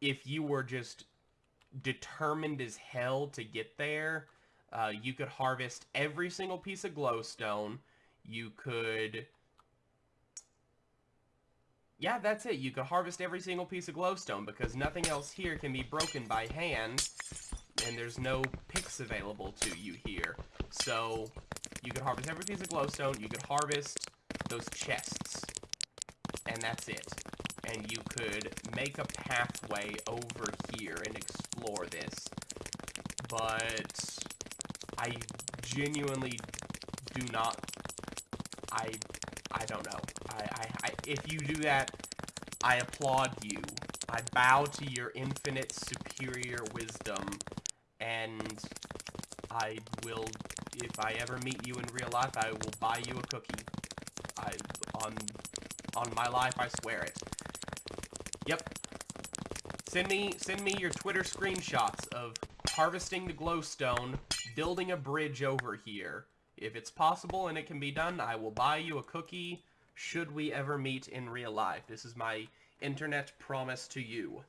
if you were just determined as hell to get there, uh, you could harvest every single piece of glowstone. You could... Yeah, that's it. You could harvest every single piece of glowstone because nothing else here can be broken by hand and there's no picks available to you here. So, you could harvest every piece of glowstone, you could harvest those chests, and that's it. And you could make a pathway over here and explore this. But I genuinely do not I I don't know. I, I, I if you do that, I applaud you. I bow to your infinite superior wisdom and I will if I ever meet you in real life, I will buy you a cookie. I on on my life, I swear it. Yep. Send me send me your Twitter screenshots of harvesting the glowstone, building a bridge over here. If it's possible and it can be done, I will buy you a cookie should we ever meet in real life. This is my internet promise to you.